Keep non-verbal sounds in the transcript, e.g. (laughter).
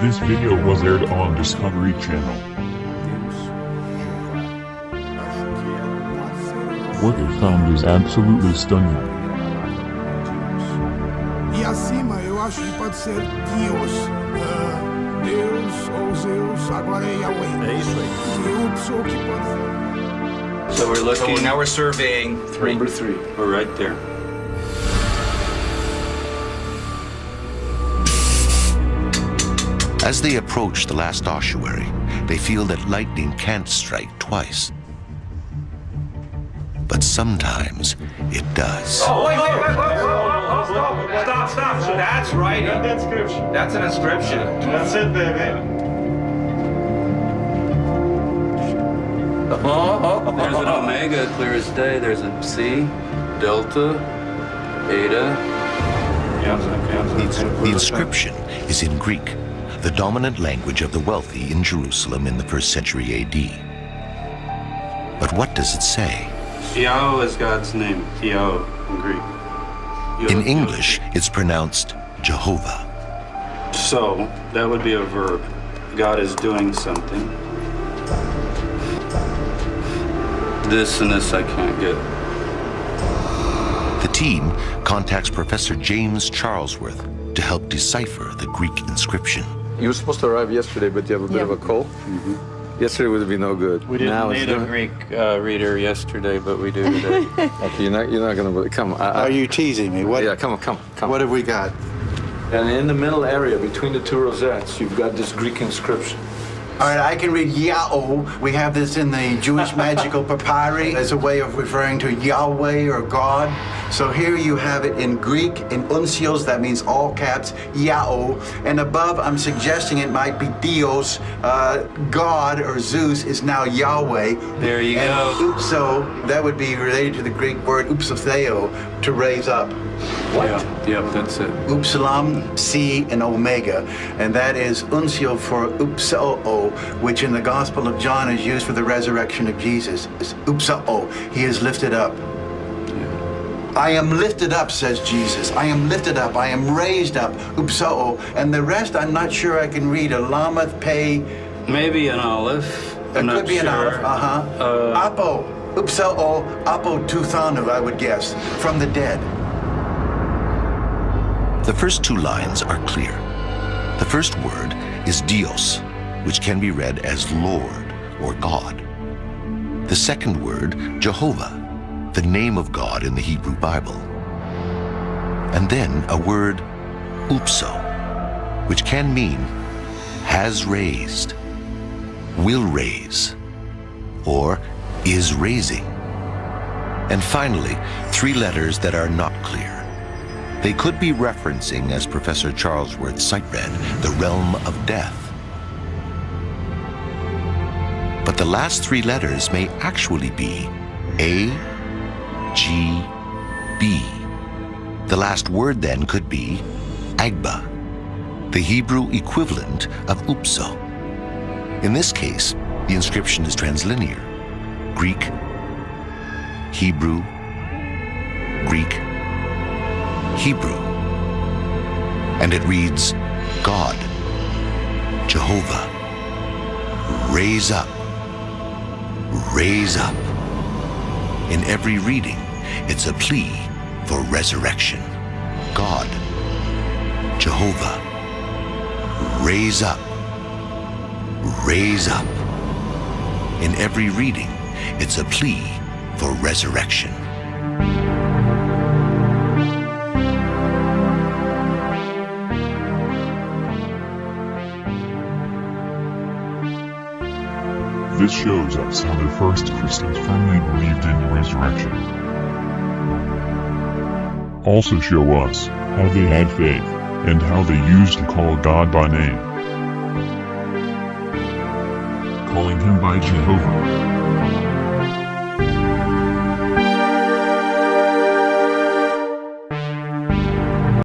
This video was aired on Discovery Channel. What they found is absolutely stunning. E acima eu acho que pode ser Deus. ah, Deus ou Zeus, agora é Yahweh. É isso aí. Deus ou que pode ser. So we're looking. So now we're surveying three. Number three. We're right there. As they approach the last ossuary, they feel that lightning can't strike twice. But sometimes it does. Oh, wait, wait, wait, wait, wait, wait, stop, stop, stop. So that's writing. That's an inscription. That's an inscription. That's it, baby. Oh, oh, oh, oh There's an oh. omega, clear as day. There's a C, delta, eta. The inscription is in Greek, the dominant language of the wealthy in Jerusalem in the first century AD. But what does it say? Yao is God's name. Yao in Greek. In English, it's pronounced Jehovah. So that would be a verb. God is doing something. This and this I can't get. The team contacts Professor James Charlesworth to help decipher the Greek inscription. You were supposed to arrive yesterday, but you have a bit of a cold. Yesterday would be no good. We didn't Now it's need a Greek uh, reader yesterday, but we do today. (laughs) Okay, you're not. You're not gonna. Come. I, I, Are you teasing me? What, yeah, come on, come, on, come. what have we got? And in the middle area between the two rosettes, you've got this Greek inscription. All right, I can read Yao. We have this in the Jewish magical papyri as a way of referring to Yahweh or God. So here you have it in Greek, in uncials, that means all caps, Yao. And above, I'm suggesting it might be Dios, uh, God or Zeus is now Yahweh. There you and go. Upso, that would be related to the Greek word upsotheo, to raise up. Yeah, yep, that's it. Upsilon, C, and Omega. And that is uncial for upsao, which in the Gospel of John is used for the resurrection of Jesus. It's upsao. He is lifted up. I am lifted up, says Jesus. I am lifted up. I am raised up. Upsao. And the rest, I'm not sure I can read. A lamath, pay. Maybe an olive. It could not be an olive. Uh-huh. Uh, Apo. Upsao. Apo tuthanu, I would guess. From the dead. The first two lines are clear. The first word is Dios, which can be read as Lord or God. The second word, Jehovah, the name of God in the Hebrew Bible. And then a word, upso, which can mean has raised, will raise, or is raising. And finally, three letters that are not clear. They could be referencing, as Professor Charlesworth sight read, the realm of death. But the last three letters may actually be A, G, B. The last word then could be Agba, the Hebrew equivalent of Upso. In this case, the inscription is translinear. Greek, Hebrew, Greek, Hebrew. And it reads, God, Jehovah, raise up, raise up. In every reading, it's a plea for resurrection. God, Jehovah, raise up, raise up. In every reading, it's a plea for resurrection. This shows us how the first Christians firmly believed in the resurrection. Also show us how they had faith and how they used to call God by name. Calling him by Jehovah